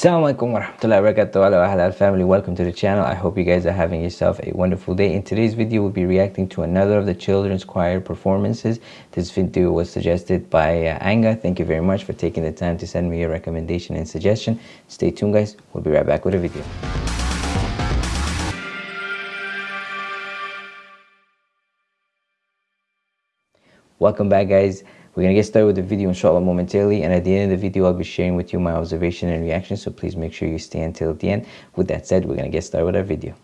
Assalamualaikum warahmatullahi wabarakatuh. Hello Halal family. Welcome to the channel. I hope you guys are having yourself a wonderful day. In today's video we'll be reacting to another of the children's choir performances. This video was suggested by uh, Anga. Thank you very much for taking the time to send me a recommendation and suggestion. Stay tuned guys. We'll be right back with a video. Welcome back guys we're going to get started with the video inshallah momentarily and at the end of the video I'll be sharing with you my observation and reaction so please make sure you stay until the end. With that said we're going to get started with our video.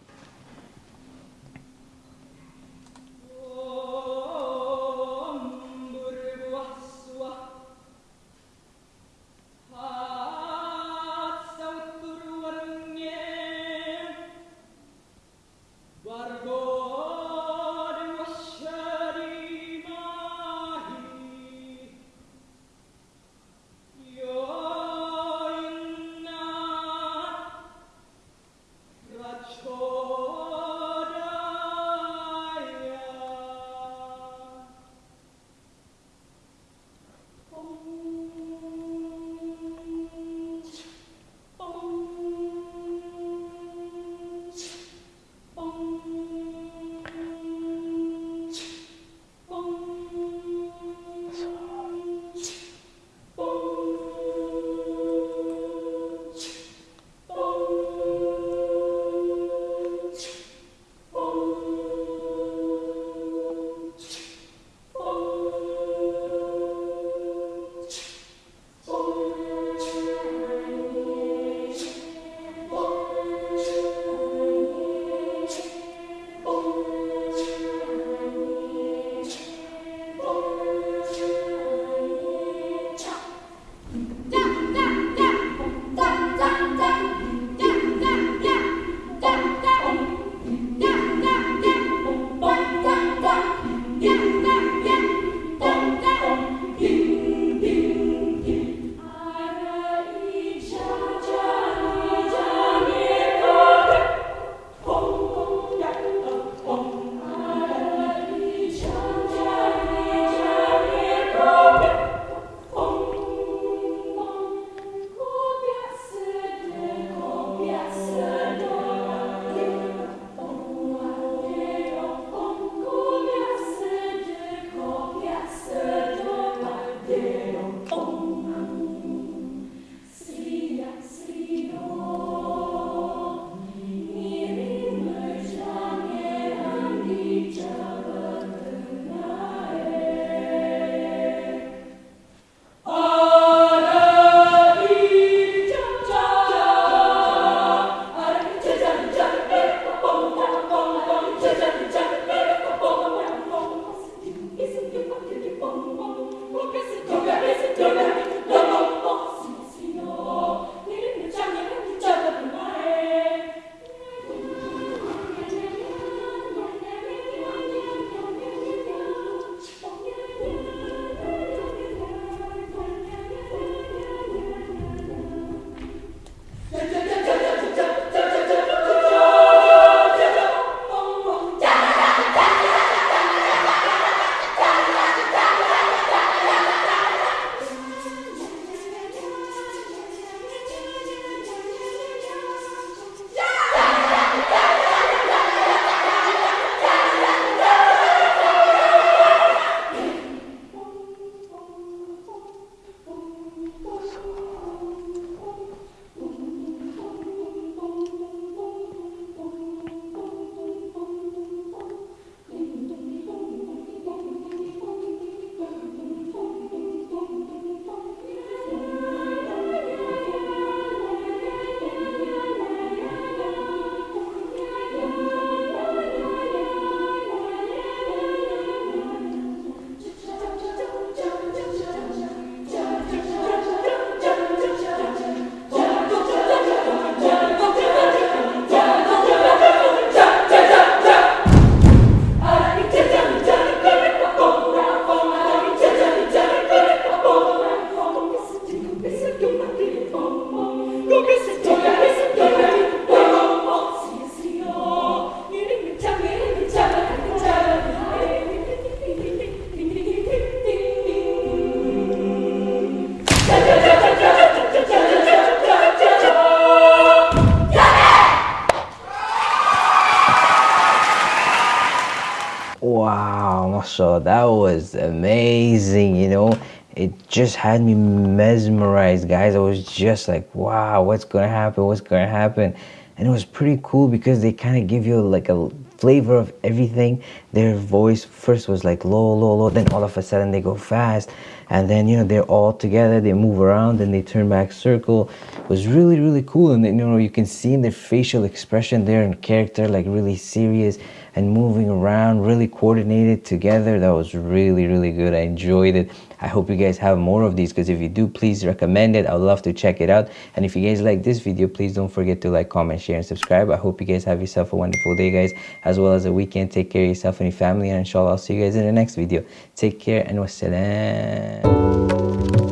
Wow mashallah that was amazing you know? It just had me mesmerized guys. I was just like wow what's gonna happen? What's gonna happen? And it was pretty cool because they kind of give you like a flavor of everything. Their voice first was like low low low then all of a sudden they go fast and then you know they're all together they move around and they turn back circle. It was really really cool. And you know you can see in their facial expression they're in character like really serious and moving around really coordinated together. That was really really good. I enjoyed it. I hope you guys have more of these because if you do please recommend it. I would love to check it out. And if you guys like this video please don't forget to like comment share and subscribe. I hope you guys have yourself a wonderful day guys as well as a weekend. Take care of yourself and your family. And inshallah i'll see you guys in the next video. Take care and wassalam ね。